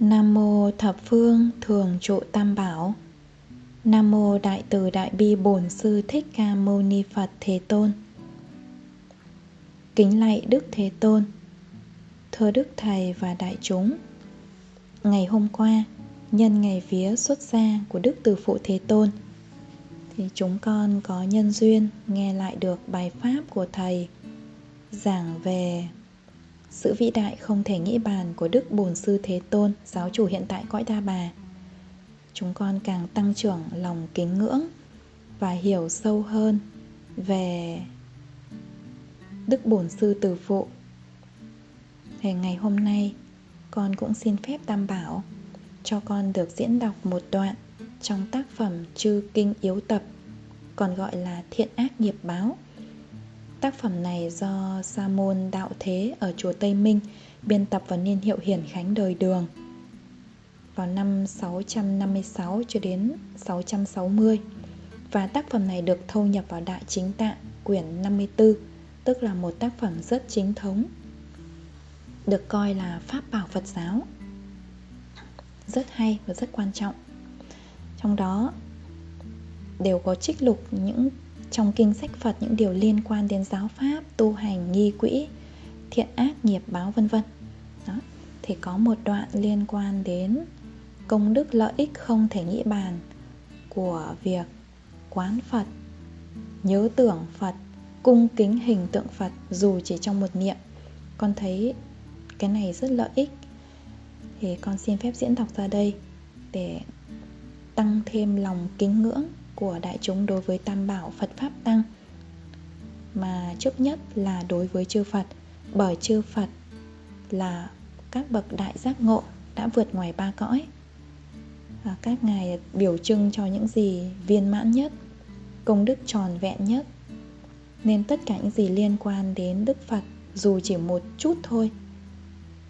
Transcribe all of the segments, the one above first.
Nam mô thập phương thường trụ tam bảo. Nam mô đại từ đại bi bổn sư thích ca mâu ni Phật Thế Tôn. Kính lạy Đức Thế Tôn. Thưa Đức Thầy và đại chúng. Ngày hôm qua, nhân ngày vía xuất gia của Đức Từ Phụ Thế Tôn, thì chúng con có nhân duyên nghe lại được bài pháp của thầy giảng về sự vĩ đại không thể nghĩ bàn của Đức Bổn Sư Thế Tôn, giáo chủ hiện tại cõi Đa Bà. Chúng con càng tăng trưởng lòng kính ngưỡng và hiểu sâu hơn về Đức Bổn Sư Từ Phụ. Thì ngày hôm nay, con cũng xin phép tam bảo cho con được diễn đọc một đoạn trong tác phẩm Chư Kinh Yếu Tập, còn gọi là Thiện Ác Nghiệp Báo. Tác phẩm này do Sa môn Đạo Thế ở chùa Tây Minh biên tập vào niên hiệu Hiển Khánh đời Đường. Vào năm 656 cho đến 660 và tác phẩm này được thâu nhập vào Đại Chính Tạng quyển 54 tức là một tác phẩm rất chính thống được coi là pháp bảo Phật giáo. Rất hay và rất quan trọng trong đó đều có trích lục những trong kinh sách Phật những điều liên quan đến giáo pháp, tu hành, nghi quỹ, thiện ác, nghiệp báo vân vân. Đó. Thì có một đoạn liên quan đến công đức lợi ích không thể nghĩ bàn của việc quán Phật, nhớ tưởng Phật, cung kính hình tượng Phật dù chỉ trong một niệm. Con thấy cái này rất lợi ích. Thì con xin phép diễn đọc ra đây để tăng thêm lòng kính ngưỡng của đại chúng đối với tam bảo Phật Pháp Tăng. Mà trước nhất là đối với chư Phật, bởi chư Phật là các bậc đại giác ngộ đã vượt ngoài ba cõi. Và các ngài biểu trưng cho những gì viên mãn nhất, công đức tròn vẹn nhất, nên tất cả những gì liên quan đến Đức Phật dù chỉ một chút thôi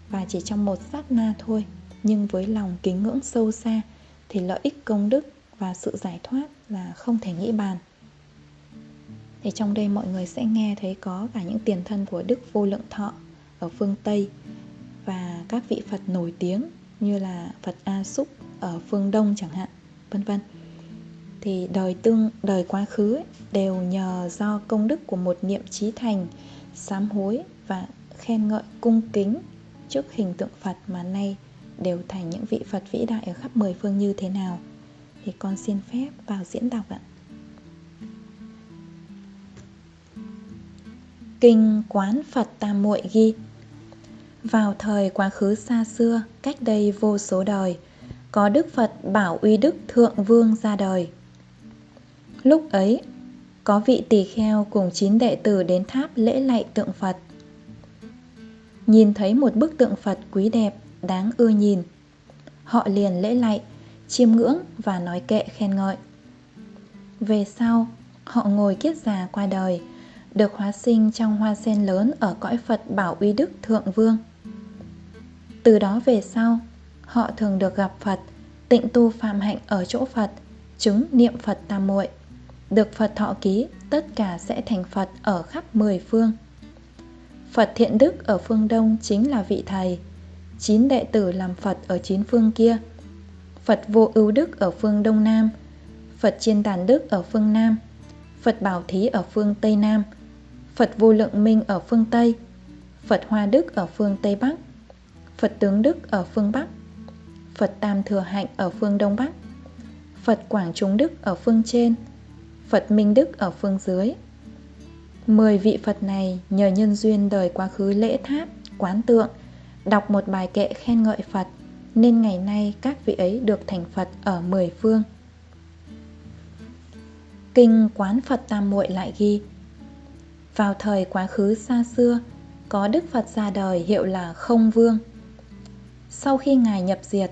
và chỉ trong một sát na thôi, nhưng với lòng kính ngưỡng sâu xa thì lợi ích công đức và sự giải thoát là không thể nghĩ bàn thì trong đây mọi người sẽ nghe thấy có cả những tiền thân của Đức Vô Lượng Thọ ở phương Tây và các vị Phật nổi tiếng như là Phật A Súc ở phương Đông chẳng hạn, vân vân. Thì đời tương đời quá khứ ấy, đều nhờ do công đức của một niệm trí thành, sám hối và khen ngợi cung kính trước hình tượng Phật mà nay đều thành những vị Phật vĩ đại ở khắp mười phương như thế nào thì con xin phép vào diễn đọc ạ. Kinh Quán Phật Tam Muội ghi Vào thời quá khứ xa xưa, cách đây vô số đời, có Đức Phật Bảo Uy Đức Thượng Vương ra đời. Lúc ấy, có vị tỳ kheo cùng chín đệ tử đến tháp lễ lạy tượng Phật. Nhìn thấy một bức tượng Phật quý đẹp, đáng ưa nhìn. Họ liền lễ lạy, chiêm ngưỡng và nói kệ khen ngợi. Về sau, họ ngồi kiết già qua đời, được hóa sinh trong hoa sen lớn ở cõi Phật Bảo Uy Đức Thượng Vương. Từ đó về sau, họ thường được gặp Phật, tịnh tu phạm hạnh ở chỗ Phật, chứng niệm Phật tam muội, được Phật thọ ký, tất cả sẽ thành Phật ở khắp mười phương. Phật thiện đức ở phương Đông chính là vị thầy, chín đệ tử làm Phật ở chín phương kia – Phật vô ưu đức ở phương Đông Nam, Phật chiên tàn đức ở phương Nam, Phật bảo thí ở phương Tây Nam, Phật vô lượng minh ở phương Tây, Phật hoa đức ở phương Tây Bắc, Phật tướng đức ở phương Bắc, Phật tam thừa hạnh ở phương Đông Bắc, Phật quảng trung đức ở phương trên, Phật minh đức ở phương dưới. Mười vị Phật này nhờ nhân duyên đời quá khứ lễ tháp, quán tượng, đọc một bài kệ khen ngợi Phật, nên ngày nay các vị ấy được thành Phật ở mười phương. Kinh Quán Phật Tam Muội lại ghi Vào thời quá khứ xa xưa, có Đức Phật ra đời hiệu là Không Vương. Sau khi Ngài nhập diệt,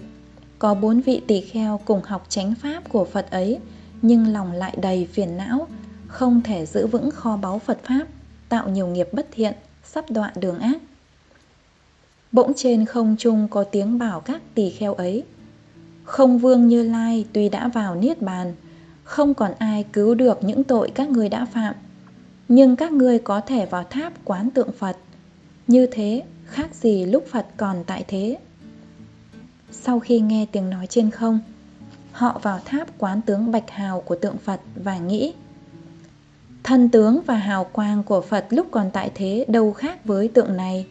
có bốn vị tỳ kheo cùng học chánh pháp của Phật ấy, nhưng lòng lại đầy phiền não, không thể giữ vững kho báu Phật Pháp, tạo nhiều nghiệp bất thiện, sắp đoạn đường ác. Bỗng trên không trung có tiếng bảo các tỳ kheo ấy. Không vương như lai tuy đã vào niết bàn, không còn ai cứu được những tội các ngươi đã phạm. Nhưng các ngươi có thể vào tháp quán tượng phật. Như thế, khác gì lúc phật còn tại thế. Sau khi nghe tiếng nói trên không, họ vào tháp quán tướng bạch hào của tượng phật và nghĩ, thân tướng và hào quang của phật lúc còn tại thế đâu khác với tượng này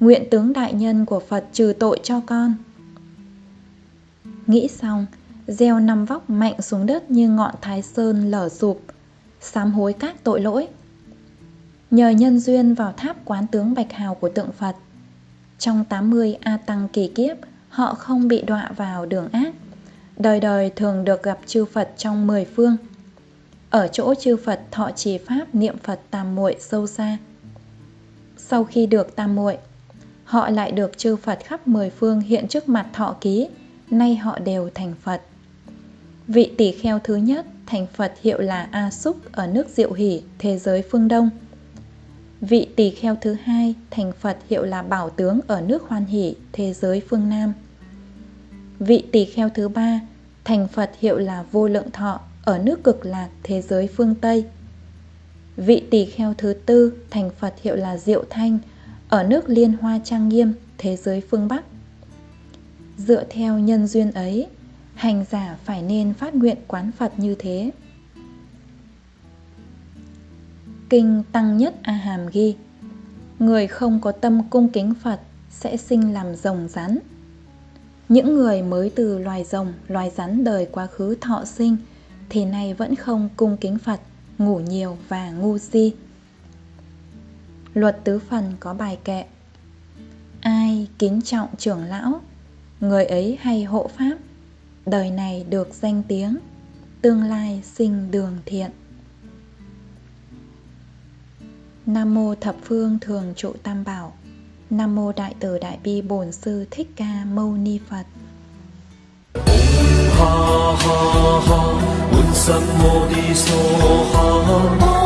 nguyện tướng đại nhân của phật trừ tội cho con nghĩ xong gieo năm vóc mạnh xuống đất như ngọn thái sơn lở sụp sám hối các tội lỗi nhờ nhân duyên vào tháp quán tướng bạch hào của tượng phật trong 80 A Tăng kỳ kiếp, họ không bị đọa vào đường ác. Đời đời thường được gặp chư Phật trong mười phương. Ở chỗ chư Phật thọ trì pháp niệm Phật tam muội sâu xa. Sau khi được tam muội, họ lại được chư Phật khắp mười phương hiện trước mặt thọ ký, nay họ đều thành Phật. Vị tỷ kheo thứ nhất thành Phật hiệu là A Súc ở nước Diệu Hỷ, thế giới phương Đông. Vị tỷ kheo thứ hai thành Phật hiệu là Bảo Tướng ở nước Hoan Hỷ, thế giới phương Nam. Vị tỷ kheo thứ ba thành Phật hiệu là Vô Lượng Thọ ở nước Cực Lạc, thế giới phương Tây. Vị tỷ kheo thứ tư thành Phật hiệu là Diệu Thanh ở nước Liên Hoa Trang Nghiêm, thế giới phương Bắc. Dựa theo nhân duyên ấy, hành giả phải nên phát nguyện quán Phật như thế. Kinh Tăng Nhất A Hàm ghi Người không có tâm cung kính Phật sẽ sinh làm rồng rắn. Những người mới từ loài rồng, loài rắn đời quá khứ thọ sinh thì nay vẫn không cung kính Phật, ngủ nhiều và ngu si. Luật tứ phần có bài kệ Ai kính trọng trưởng lão, người ấy hay hộ pháp, đời này được danh tiếng, tương lai sinh đường thiện. Nam mô thập phương thường trụ tam bảo. Nam mô đại từ đại bi bổn sư thích ca mâu ni Phật. ha ha ha, un sam mô đi so ha.